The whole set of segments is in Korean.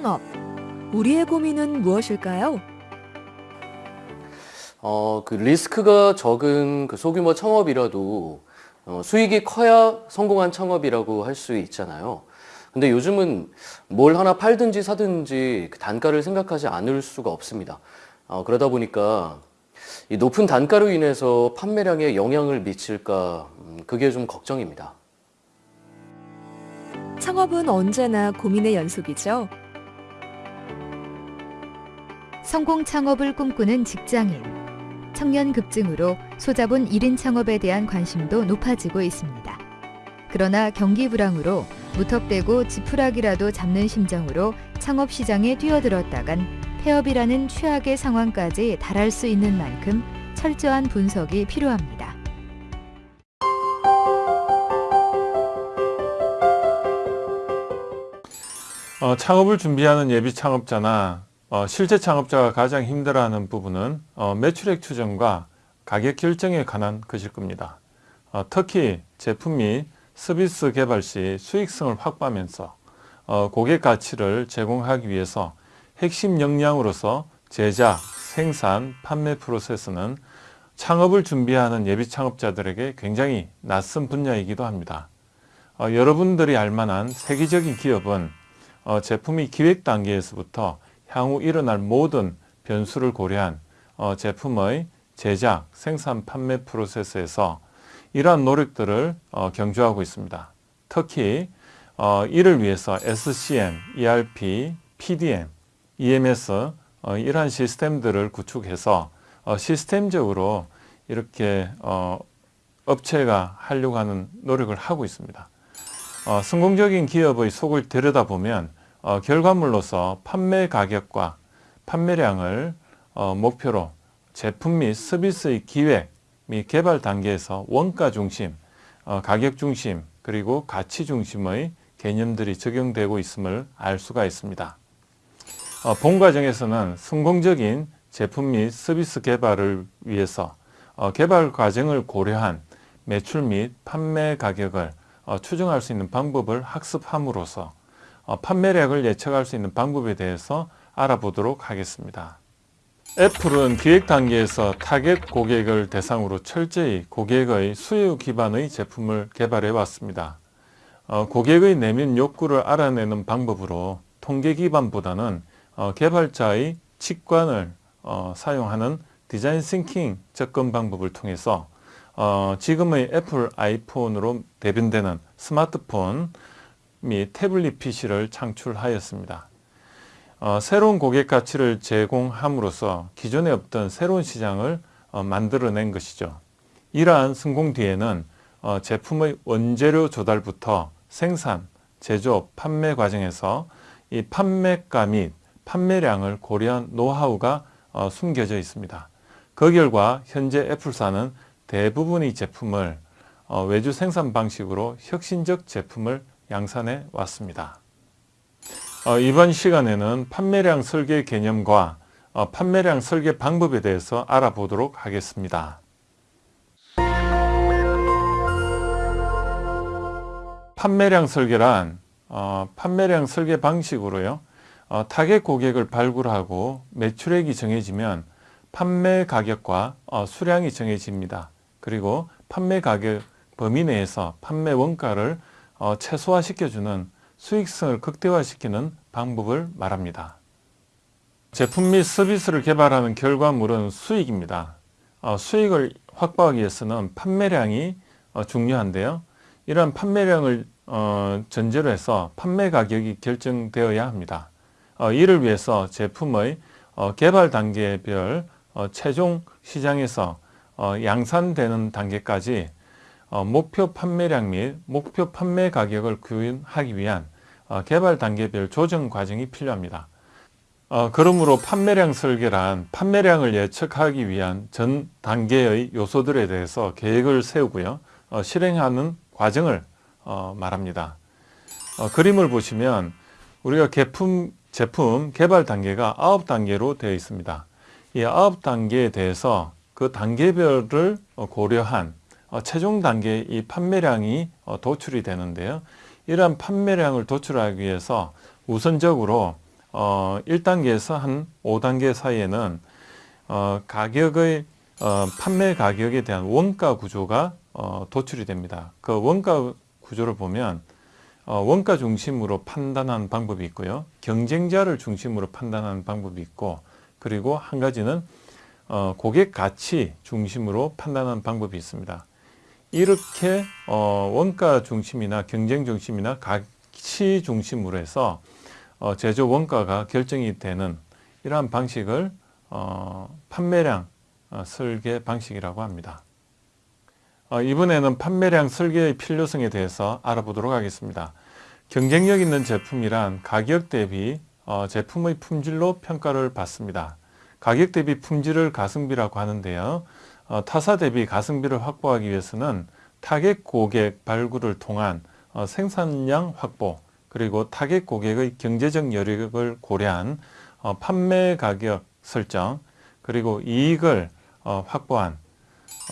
창업. 우리의 고민은 무엇일까요? 어, 그 리스크가 적은 그 소규모 창업이라도 어, 수익이 커야 성공한 창업이라고 할 수 있잖아요. 근데 요즘은 뭘 하나 팔든지 사든지 그 단가를 생각하지 않을 수가 없습니다. 어, 그러다 보니까 이 높은 단가로 인해서 판매량에 영향을 미칠까 음, 그게 좀 걱정입니다. 창업은 언제나 고민의 연속이죠. 성공 창업을 꿈꾸는 직장인. 청년 급증으로 소자본 1인 창업에 대한 관심도 높아지고 있습니다. 그러나 경기 불황으로 무턱대고 지푸라기라도 잡는 심정으로 창업 시장에 뛰어들었다간 폐업이라는 최악의 상황까지 달할 수 있는 만큼 철저한 분석이 필요합니다. 어, 창업을 준비하는 예비 창업자나 어, 실제 창업자가 가장 힘들어하는 부분은 어, 매출액 추정과 가격 결정에 관한 것일 겁니다. 어, 특히 제품 및 서비스 개발 시 수익성을 확보하면서 어, 고객 가치를 제공하기 위해서 핵심 역량으로서 제작, 생산, 판매 프로세스는 창업을 준비하는 예비 창업자들에게 굉장히 낯선 분야이기도 합니다. 어, 여러분들이 알만한 세계적인 기업은 어, 제품이 기획 단계에서부터 향후 일어날 모든 변수를 고려한 어, 제품의 제작, 생산, 판매 프로세스에서 이러한 노력들을 어, 경주하고 있습니다. 특히 어, 이를 위해서 SCM, ERP, PDM, EMS 어, 이러한 시스템들을 구축해서 어, 시스템적으로 이렇게 어, 업체가 하려고 하는 노력을 하고 있습니다. 어, 성공적인 기업의 속을 들여다보면 어, 결과물로서 판매 가격과 판매량을 어, 목표로 제품 및 서비스의 기획 및 개발 단계에서 원가 중심, 어, 가격 중심, 그리고 가치 중심의 개념들이 적용되고 있음을 알 수가 있습니다. 어, 본 과정에서는 성공적인 제품 및 서비스 개발을 위해서 어, 개발 과정을 고려한 매출 및 판매 가격을 어, 추정할 수 있는 방법을 학습함으로써 어, 판매량을 예측할 수 있는 방법에 대해서 알아보도록 하겠습니다. 애플은 기획 단계에서 타겟 고객을 대상으로 철저히 고객의 수요 기반의 제품을 개발해 왔습니다. 어, 고객의 내면 욕구를 알아내는 방법으로 통계 기반보다는 어, 개발자의 직관을 어, 사용하는 design thinking 접근 방법을 통해서 어, 지금의 애플 아이폰으로 대변되는 스마트폰 및 태블릿 PC를 창출하였습니다. 어, 새로운 고객 가치를 제공함으로써 기존에 없던 새로운 시장을 어, 만들어낸 것이죠. 이러한 성공 뒤에는 어, 제품의 원재료 조달부터 생산, 제조, 판매 과정에서 이 판매가 및 판매량을 고려한 노하우가 어, 숨겨져 있습니다. 그 결과 현재 애플사는 대부분의 제품을 어, 외주 생산 방식으로 혁신적 제품을 양산해 왔습니다. 어, 이번 시간에는 판매량 설계 개념과 어, 판매량 설계 방법에 대해서 알아보도록 하겠습니다. 판매량 설계란 어, 판매량 설계 방식으로요. 어, 타겟 고객을 발굴하고 매출액이 정해지면 판매 가격과 어, 수량이 정해집니다. 그리고 판매 가격 범위 내에서 판매 원가를 어, 최소화시켜주는 수익성을 극대화시키는 방법을 말합니다. 제품 및 서비스를 개발하는 결과물은 수익입니다. 어, 수익을 확보하기 위해서는 판매량이 어, 중요한데요. 이러한 판매량을 어, 전제로 해서 판매 가격이 결정되어야 합니다. 어, 이를 위해서 제품의 어, 개발 단계별 어, 최종 시장에서 어, 양산되는 단계까지 어, 목표 판매량 및 목표 판매 가격을 구현하기 위한 어, 개발 단계별 조정 과정이 필요합니다. 어, 그러므로 판매량 설계란 판매량을 예측하기 위한 전 단계의 요소들에 대해서 계획을 세우고요. 어, 실행하는 과정을 어, 말합니다. 어, 그림을 보시면 우리가 제품, 제품 개발 단계가 9단계로 되어 있습니다. 이 9단계에 대해서 그 단계별을 어, 고려한 어, 최종 단계 이 판매량이 어, 도출이 되는데요. 이러한 판매량을 도출하기 위해서 우선적으로 어, 1단계에서 한 5단계 사이에는 어, 가격의 어, 판매 가격에 대한 원가 구조가 어, 도출이 됩니다. 그 원가 구조를 보면 어, 원가 중심으로 판단하는 방법이 있고요. 경쟁자를 중심으로 판단하는 방법이 있고 그리고 한 가지는 어, 고객 가치 중심으로 판단하는 방법이 있습니다. 이렇게 어, 원가 중심이나 경쟁 중심이나 가치 중심으로 해서 어, 제조 원가가 결정이 되는 이러한 방식을 어, 판매량 어, 설계 방식이라고 합니다. 어, 이번에는 판매량 설계의 필요성에 대해서 알아보도록 하겠습니다. 경쟁력 있는 제품이란 가격 대비 어, 제품의 품질로 평가를 받습니다. 가격 대비 품질을 가성비라고 하는데요. 어, 타사 대비 가성비를 확보하기 위해서는 타겟 고객 발굴을 통한 어, 생산량 확보 그리고 타겟 고객의 경제적 여력을 고려한 어, 판매 가격 설정 그리고 이익을 어, 확보한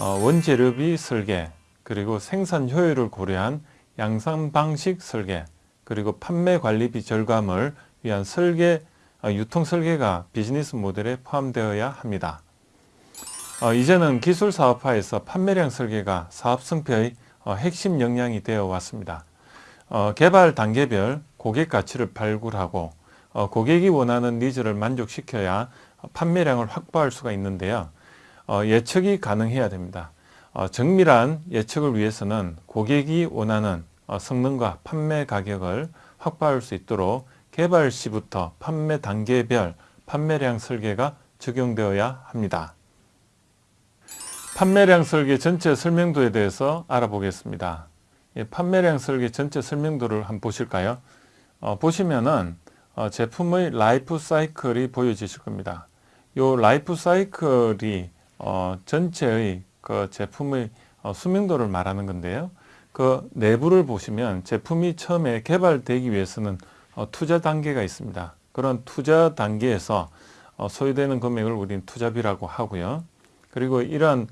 어, 원재료비 설계 그리고 생산 효율을 고려한 양산 방식 설계 그리고 판매 관리비 절감을 위한 설계 어, 유통 설계가 비즈니스 모델에 포함되어야 합니다. 어, 이제는 기술 사업화에서 판매량 설계가 사업 승패의 어, 핵심 역량이 되어 왔습니다. 어, 개발 단계별 고객 가치를 발굴하고 어, 고객이 원하는 needs를 만족시켜야 판매량을 확보할 수가 있는데요. 어, 예측이 가능해야 됩니다. 어, 정밀한 예측을 위해서는 고객이 원하는 어, 성능과 판매 가격을 확보할 수 있도록 개발 시부터 판매 단계별 판매량 설계가 적용되어야 합니다. 판매량 설계 전체 설명도에 대해서 알아보겠습니다. 예, 판매량 설계 전체 설명도를 한번 보실까요? 어, 보시면은 어, 제품의 라이프 사이클이 보여지실 겁니다. 요 라이프 사이클이 어, 전체의 그 제품의 어, 수명도를 말하는 건데요. 그 내부를 보시면 제품이 처음에 개발되기 위해서는 어, 투자 단계가 있습니다. 그런 투자 단계에서 어, 소요되는 금액을 우리는 투자비라고 하고요. 그리고 이러한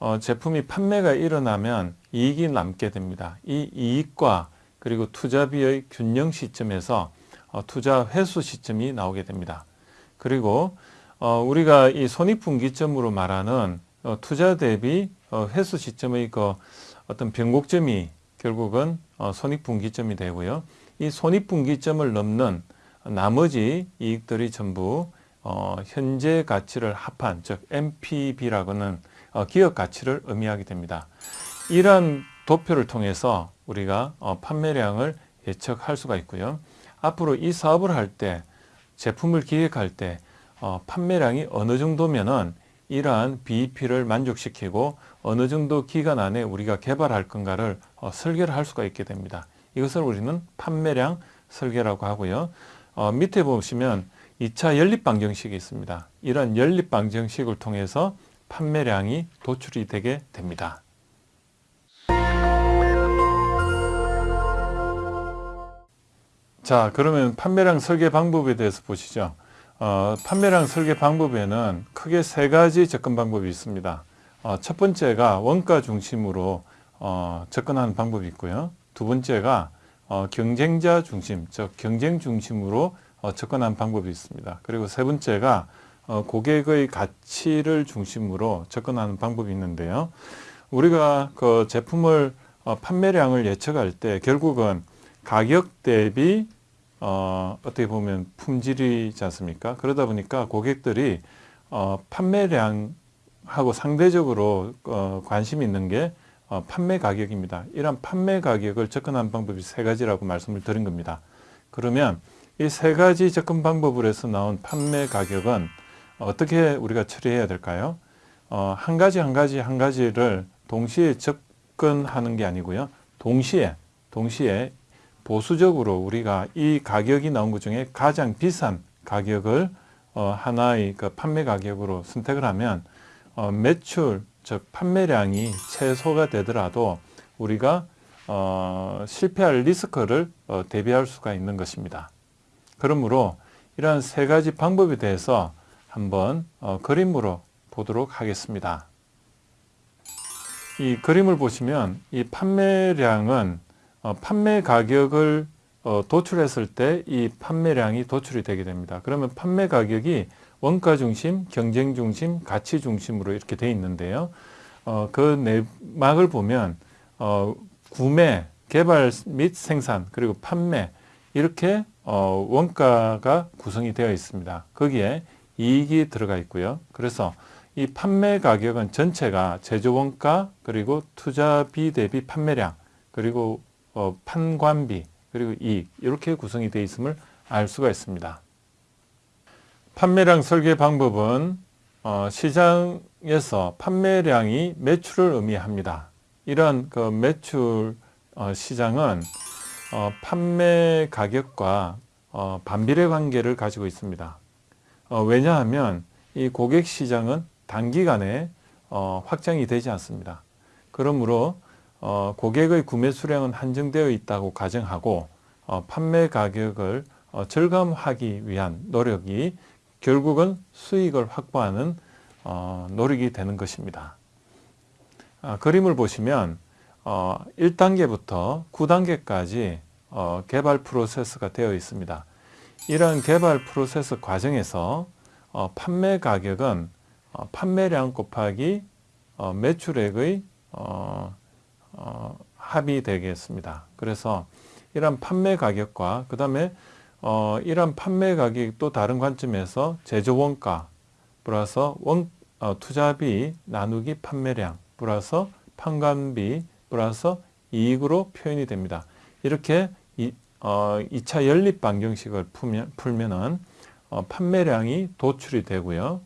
어, 제품이 판매가 일어나면 이익이 남게 됩니다. 이 이익과 그리고 투자비의 균형 시점에서 어, 투자 회수 시점이 나오게 됩니다. 그리고 어, 우리가 이 손익분기점으로 말하는 어, 투자 대비 어, 회수 시점의 그 어떤 변곡점이 결국은 어, 손익분기점이 되고요. 이 손익분기점을 넘는 나머지 이익들이 전부 어, 현재 가치를 합한 즉 NPV라고는 어, 기업 가치를 의미하게 됩니다. 이러한 도표를 통해서 우리가 어, 판매량을 예측할 수가 있고요. 앞으로 이 사업을 할 때 제품을 기획할 때 어, 판매량이 어느 정도면은 이러한 BEP를 만족시키고 어느 정도 기간 안에 우리가 개발할 건가를 어, 설계를 할 수가 있게 됩니다. 이것을 우리는 판매량 설계라고 하고요. 어, 밑에 보시면 2차 연립 방정식이 있습니다. 이런 연립 방정식을 통해서 판매량이 도출이 되게 됩니다. 자, 그러면 판매량 설계 방법에 대해서 보시죠. 어, 판매량 설계 방법에는 크게 세 가지 접근 방법이 있습니다. 어, 첫 번째가 원가 중심으로 어, 접근하는 방법이 있고요. 두 번째가 어, 경쟁자 중심, 즉 경쟁 중심으로 어, 접근하는 방법이 있습니다. 그리고 세 번째가 어, 고객의 가치를 중심으로 접근하는 방법이 있는데요. 우리가 그 제품을 어, 판매량을 예측할 때 결국은 가격 대비 어, 어떻게 보면 품질이지 않습니까? 그러다 보니까 고객들이 어, 판매량하고 상대적으로 어, 관심 있는 게 어, 판매 가격입니다. 이런 판매 가격을 접근하는 방법이 세 가지라고 말씀을 드린 겁니다. 그러면 이 세 가지 접근 방법으로 해서 나온 판매 가격은 어떻게 우리가 처리해야 될까요? 어, 한 가지 한 가지 한 가지를 동시에 접근하는 게 아니고요. 동시에 동시에 보수적으로 우리가 이 가격이 나온 것 중에 가장 비싼 가격을 어, 하나의 그 판매 가격으로 선택을 하면 어, 매출 즉 판매량이 최소가 되더라도 우리가 어, 실패할 리스크를 어, 대비할 수가 있는 것입니다. 그러므로 이러한 세 가지 방법에 대해서 한번 어, 그림으로 보도록 하겠습니다. 이 그림을 보시면 이 판매량은 어, 판매 가격을 어, 도출했을 때 이 판매량이 도출이 되게 됩니다. 그러면 판매 가격이 원가 중심, 경쟁 중심, 가치 중심으로 이렇게 돼 있는데요. 어, 그 내막을 보면 어, 구매, 개발 및 생산 그리고 판매 이렇게 어, 원가가 구성이 되어 있습니다. 거기에 이익이 들어가 있고요. 그래서 이 판매 가격은 전체가 제조 원가 그리고 투자비 대비 판매량 그리고 어, 판관비 그리고 이익 이렇게 구성이 되어 있음을 알 수가 있습니다. 판매량 설계 방법은 어, 시장에서 판매량이 매출을 의미합니다. 이러한 그 매출 어, 시장은 어, 판매 가격과 어, 반비례 관계를 가지고 있습니다. 어, 왜냐하면 이 고객 시장은 단기간에 어, 확장이 되지 않습니다. 그러므로 어, 고객의 구매 수량은 한정되어 있다고 가정하고 어, 판매 가격을 어, 절감하기 위한 노력이 결국은 수익을 확보하는 어, 노력이 되는 것입니다. 아, 그림을 보시면 어, 1단계부터 9단계까지 어, 개발 프로세스가 되어 있습니다. 이러한 개발 프로세스 과정에서 어, 판매 가격은 어, 판매량 곱하기 어, 매출액의 어, 어, 합이 되겠습니다. 그래서 이러한 판매 가격과 그 다음에 어, 이러한 판매 가격이 또 다른 관점에서 제조 원가 플러스 원, 어, 투자비 나누기 판매량 플러스 판관비 플러스 이익으로 표현이 됩니다. 이렇게 이, 어, 2차 연립 방정식을 풀면, 풀면은 어, 판매량이 도출이 되고요.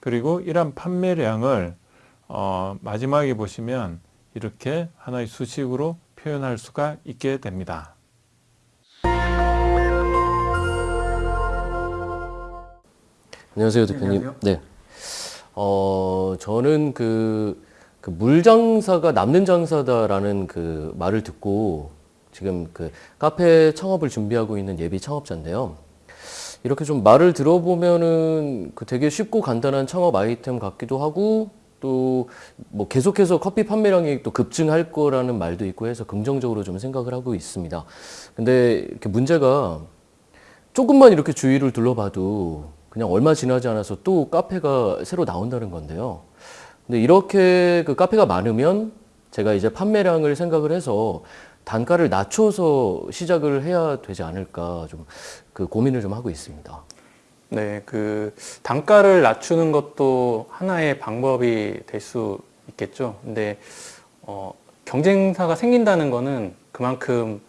그리고 이러한 판매량을 어, 마지막에 보시면 이렇게 하나의 수식으로 표현할 수가 있게 됩니다. 안녕하세요, 대표님. 안녕하세요. 네. 어, 저는 그, 그 물장사가 남는 장사다라는 그 말을 듣고 지금 그 카페 창업을 준비하고 있는 예비 창업자인데요. 이렇게 좀 말을 들어보면은 그 되게 쉽고 간단한 창업 아이템 같기도 하고 또 뭐 계속해서 커피 판매량이 또 급증할 거라는 말도 있고 해서 긍정적으로 좀 생각을 하고 있습니다. 근데 이렇게 문제가 조금만 이렇게 주위를 둘러봐도 그냥 얼마 지나지 않아서 또 카페가 새로 나온다는 건데요. 근데 이렇게 그 카페가 많으면 제가 이제 판매량을 생각을 해서 단가를 낮춰서 시작을 해야 되지 않을까 좀 그 고민을 좀 하고 있습니다. 네, 그 단가를 낮추는 것도 하나의 방법이 될 수 있겠죠. 근데 어, 경쟁사가 생긴다는 거는 그만큼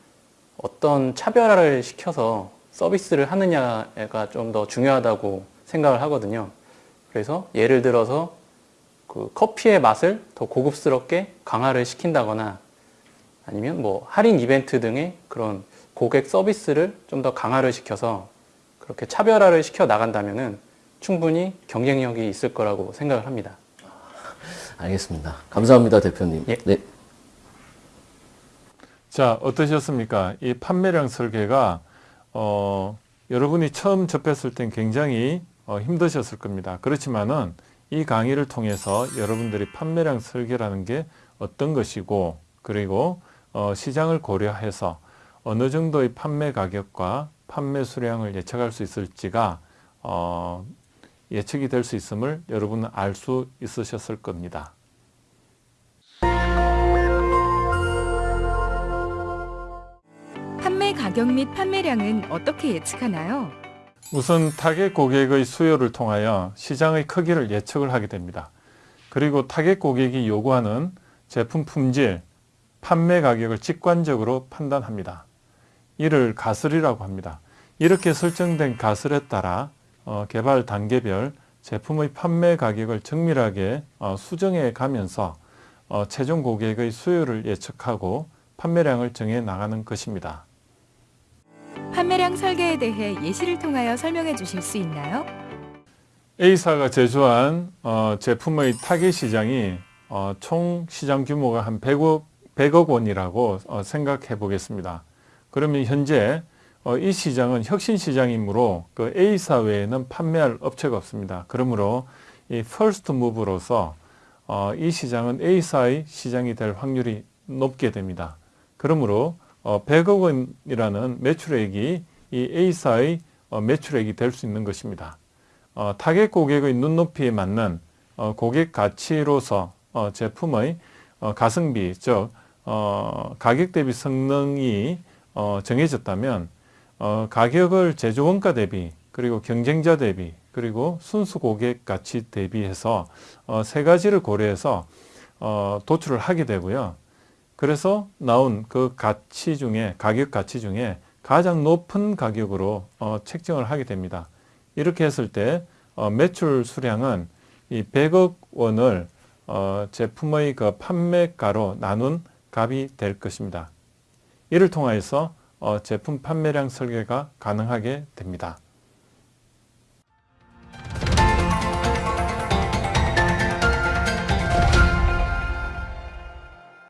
어떤 차별화를 시켜서 서비스를 하느냐가 좀 더 중요하다고 생각을 하거든요. 그래서 예를 들어서 그 커피의 맛을 더 고급스럽게 강화를 시킨다거나 아니면 뭐 할인 이벤트 등의 그런 고객 서비스를 좀 더 강화를 시켜서 그렇게 차별화를 시켜 나간다면 은 충분히 경쟁력이 있을 거라고 생각을 합니다. 알겠습니다. 감사합니다, 대표님. 예. 네. 자, 어떠셨습니까? 이 판매량 설계가 어, 여러분이 처음 접했을 땐 굉장히 어, 힘드셨을 겁니다. 그렇지만은 이 강의를 통해서 여러분들이 판매량 설계라는 게 어떤 것이고 그리고 어, 시장을 고려해서 어느 정도의 판매 가격과 판매 수량을 예측할 수 있을지가 어, 예측이 될 수 있음을 여러분은 알 수 있으셨을 겁니다. 판매 가격 및 판매량은 어떻게 예측하나요? 우선 타겟 고객의 수요를 통하여 시장의 크기를 예측을 하게 됩니다. 그리고 타겟 고객이 요구하는 제품 품질, 판매 가격을 직관적으로 판단합니다. 이를 가설이라고 합니다. 이렇게 설정된 가설에 따라 어, 개발 단계별 제품의 판매 가격을 정밀하게 어, 수정해 가면서 어, 최종 고객의 수요를 예측하고 판매량을 정해 나가는 것입니다. 판매량 설계에 대해 예시를 통하여 설명해 주실 수 있나요? A사가 제조한 어, 제품의 타겟 시장이 어, 총 시장 규모가 한 100억, 100억 원이라고 어, 생각해 보겠습니다. 그러면 현재 어, 이 시장은 혁신 시장이므로 그 A사 외에는 판매할 업체가 없습니다. 그러므로 이 first mover로서 어, 이 시장은 A사의 시장이 될 확률이 높게 됩니다. 그러므로 어, 100억 원이라는 매출액이 이 A사의 어, 매출액이 될 수 있는 것입니다. 어, 타겟 고객의 눈높이에 맞는 어, 고객 가치로서 어, 제품의 어, 가성비, 즉 어, 가격 대비 성능이 어, 정해졌다면 어, 가격을 제조 원가 대비 그리고 경쟁자 대비 그리고 순수 고객 가치 대비해서 어, 세 가지를 고려해서 어, 도출을 하게 되고요. 그래서 나온 그 가치 중에 가격 가치 중에 가장 높은 가격으로 어, 책정을 하게 됩니다. 이렇게 했을 때 어, 매출 수량은 이 100억 원을 어, 제품의 그 판매가로 나눈 값이 될 것입니다. 이를 통하여서 어, 제품 판매량 설계가 가능하게 됩니다.